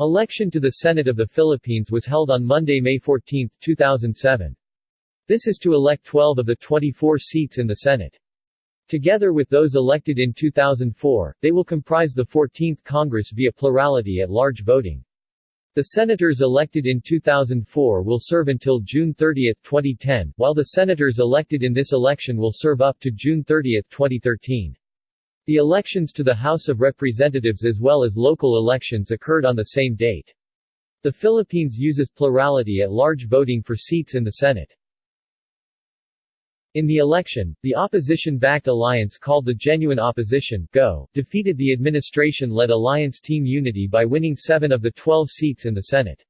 Election to the Senate of the Philippines was held on Monday, May 14, 2007. This is to elect 12 of the 24 seats in the Senate. Together with those elected in 2004, they will comprise the 14th Congress via plurality at large voting. The senators elected in 2004 will serve until June 30, 2010, while the senators elected in this election will serve up to June 30, 2013. The elections to the House of Representatives as well as local elections occurred on the same date. The Philippines uses plurality at large voting for seats in the Senate. In the election, the opposition-backed alliance called the Genuine Opposition GO, defeated the administration-led alliance Team Unity by winning seven of the 12 seats in the Senate.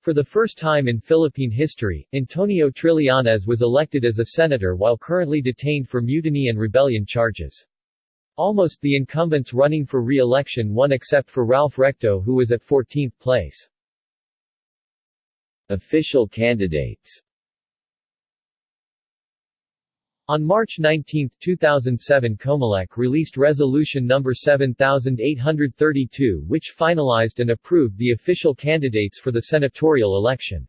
For the first time in Philippine history, Antonio Trillanes was elected as a senator while currently detained for mutiny and rebellion charges. Almost the incumbents running for re-election won except for Ralph Recto who was at 14th place. Official candidates on March 19, 2007 Comelec released Resolution No. 7832 which finalized and approved the official candidates for the senatorial election.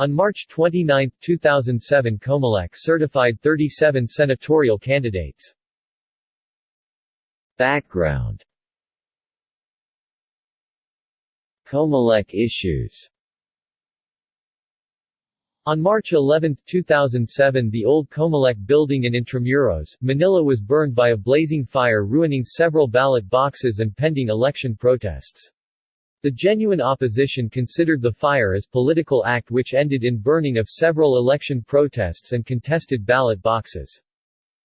On March 29, 2007 Comelec certified 37 senatorial candidates. Background Comelec issues on March 11, 2007 the old Comelec building in Intramuros, Manila was burned by a blazing fire ruining several ballot boxes and pending election protests. The genuine opposition considered the fire as political act which ended in burning of several election protests and contested ballot boxes.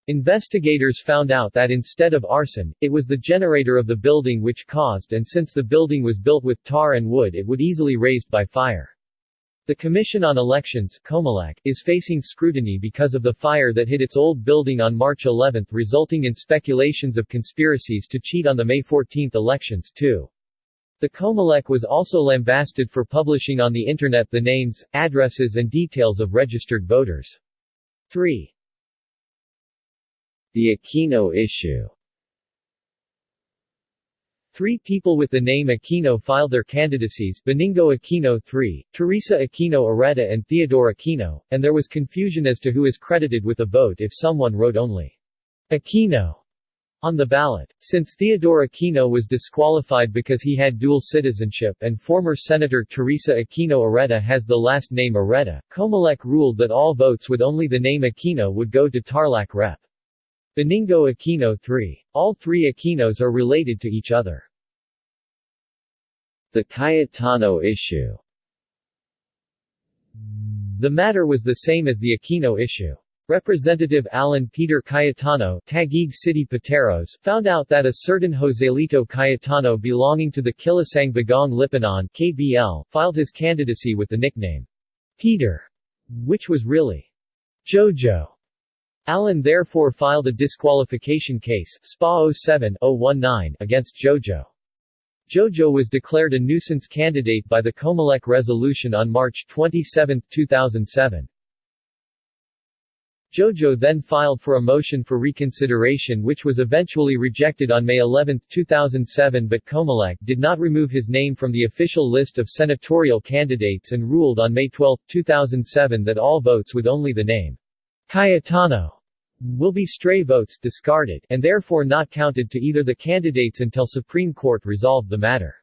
Investigators found out that instead of arson, it was the generator of the building which caused and since the building was built with tar and wood it would easily raised by fire. The Commission on Elections is facing scrutiny because of the fire that hit its old building on March 11 resulting in speculations of conspiracies to cheat on the May 14 elections too. The Comelec was also lambasted for publishing on the Internet the names, addresses and details of registered voters. 3. The Aquino issue Three people with the name Aquino filed their candidacies Benigno Aquino III, Teresa Aquino Oreta and Theodore Aquino, and there was confusion as to who is credited with a vote if someone wrote only Aquino on the ballot. Since Theodore Aquino was disqualified because he had dual citizenship and former Senator Teresa Aquino Oreta has the last name Oreta, Comelec ruled that all votes with only the name Aquino would go to Tarlac Rep. Benigno Aquino III. All three Aquinos are related to each other. The Cayetano issue The matter was the same as the Aquino issue. Representative Alan Peter Cayetano Taguig City Pateros found out that a certain Joselito Cayetano belonging to the Kilusang Bagong Lipunan KBL filed his candidacy with the nickname Peter, which was really Jojo. Alan therefore filed a disqualification case SPA 07-019 against Jojo. Jojo was declared a nuisance candidate by the Comelec resolution on March 27, 2007. Jojo then filed for a motion for reconsideration which was eventually rejected on May 11, 2007 but Comelec did not remove his name from the official list of senatorial candidates and ruled on May 12, 2007 that all votes with only the name Cayetano will be stray votes discarded and therefore not counted to either the candidates until Supreme Court resolved the matter.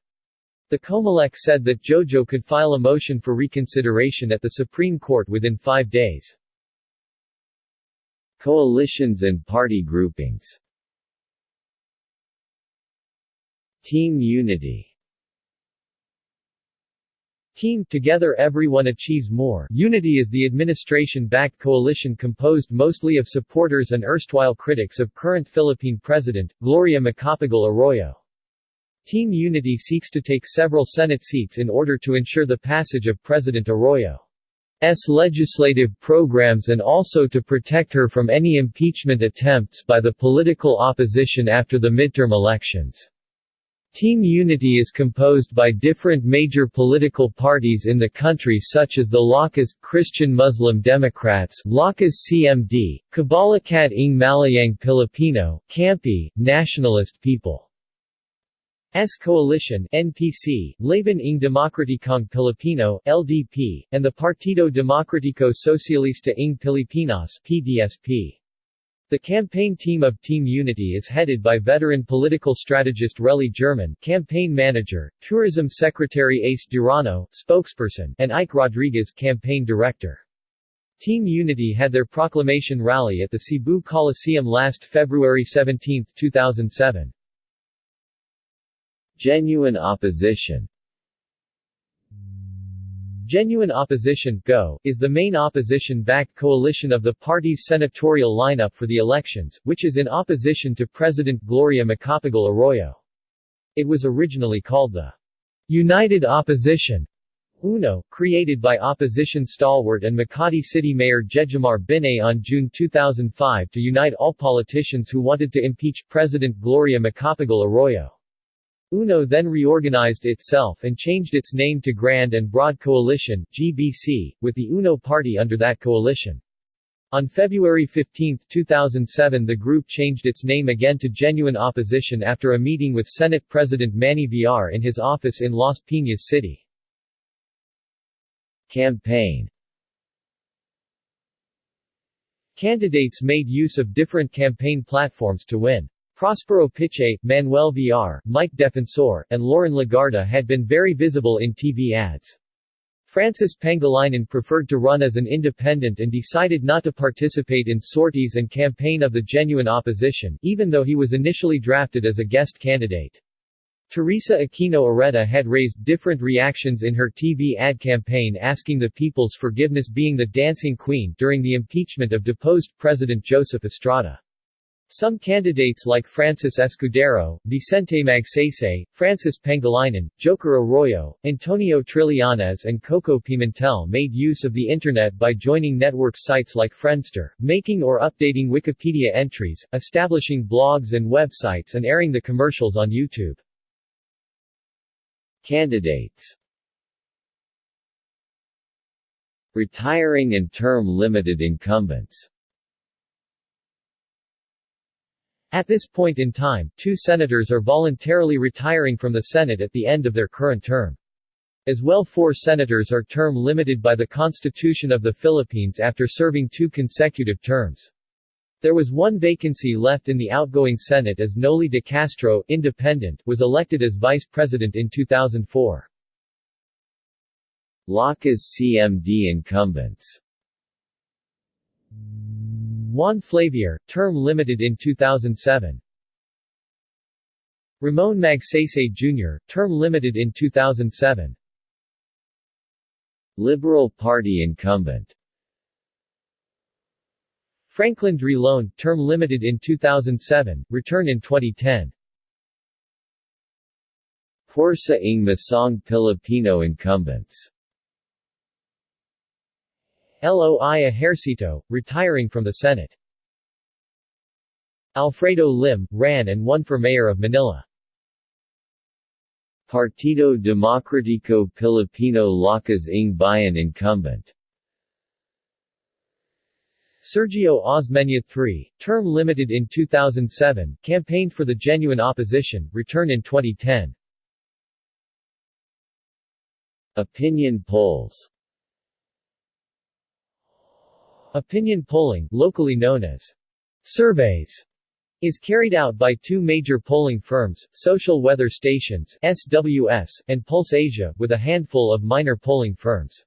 The Comelec said that Jojo could file a motion for reconsideration at the Supreme Court within five days. Coalitions and party groupings Team Unity Team Together Everyone Achieves More Unity is the administration-backed coalition composed mostly of supporters and erstwhile critics of current Philippine President, Gloria Macapagal Arroyo. Team Unity seeks to take several Senate seats in order to ensure the passage of President Arroyo's legislative programs and also to protect her from any impeachment attempts by the political opposition after the midterm elections. Team Unity is composed by different major political parties in the country such as the Lakas, Christian Muslim Democrats Lakas CMD, Kabalikat ng Malayang Pilipino, Kampi, Nationalist People S Coalition NPC, Laban ng Demokratikong Pilipino LDP, and the Partido Demokratiko Socialista ng Pilipinas PDSP. The campaign team of Team Unity is headed by veteran political strategist Reli German, campaign manager, tourism secretary Ace Durano, spokesperson, and Ike Rodriguez, campaign director. Team Unity had their proclamation rally at the Cebu Coliseum last February 17, 2007. Genuine opposition Genuine Opposition GO, is the main opposition-backed coalition of the party's senatorial lineup for the elections, which is in opposition to President Gloria Macapagal Arroyo. It was originally called the United Opposition UNO, created by opposition stalwart and Makati City Mayor Jejomar Binay on June 2005 to unite all politicians who wanted to impeach President Gloria Macapagal Arroyo. UNO then reorganized itself and changed its name to Grand and Broad Coalition GBC, with the UNO party under that coalition. On February 15, 2007 the group changed its name again to Genuine Opposition after a meeting with Senate President Manny Villar in his office in Las Piñas City. Campaign Candidates made use of different campaign platforms to win. Prospero Pichay, Manuel Villar, Mike Defensor, and Loren Legarda had been very visible in TV ads. Francis Pangilinan preferred to run as an independent and decided not to participate in sorties and campaign of the genuine opposition, even though he was initially drafted as a guest candidate. Teresa Aquino Oreta had raised different reactions in her TV ad campaign asking the people's forgiveness being the dancing queen during the impeachment of deposed President Joseph Estrada. Some candidates like Francis Escudero, Vicente Magsaysay, Francis Pangilinan, Joker Arroyo, Antonio Trillanes and Coco Pimentel made use of the Internet by joining network sites like Friendster, making or updating Wikipedia entries, establishing blogs and websites and airing the commercials on YouTube. Candidates Retiring and term-limited incumbents At this point in time, two senators are voluntarily retiring from the Senate at the end of their current term. As well four senators are term limited by the Constitution of the Philippines after serving two consecutive terms. There was one vacancy left in the outgoing Senate as Noli de Castro independent, was elected as vice president in 2004. Lakas CMD incumbents Juan Flavier, term limited in 2007. Ramon Magsaysay Jr., term limited in 2007. Liberal Party incumbent Franklin Drilon, term limited in 2007, return in 2010. Pwersa ng Masang Pilipino incumbents Loi Ejercito, retiring from the Senate. Alfredo Lim, ran and won for mayor of Manila. Partido Demokratiko Pilipino Lakas ng Bayan incumbent Sergio Osmeña III, term limited in 2007, campaigned for the genuine opposition, return in 2010. Opinion polls Opinion polling, locally known as surveys, is carried out by two major polling firms, Social Weather Stations SWS, and Pulse Asia, with a handful of minor polling firms.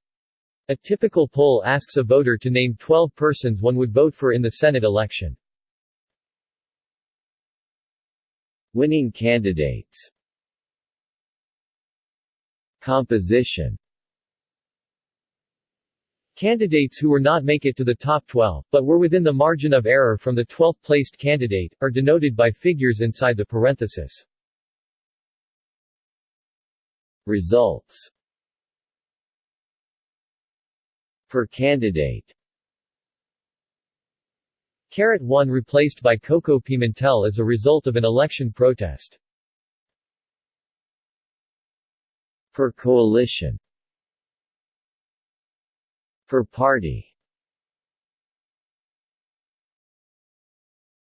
A typical poll asks a voter to name 12 persons one would vote for in the Senate election. Winning candidates Composition Candidates who were not make it to the top 12, but were within the margin of error from the 12th placed candidate, are denoted by figures inside the parenthesis. Results Per candidate Carat 1 replaced by Coco Pimentel as a result of an election protest. Per coalition Per party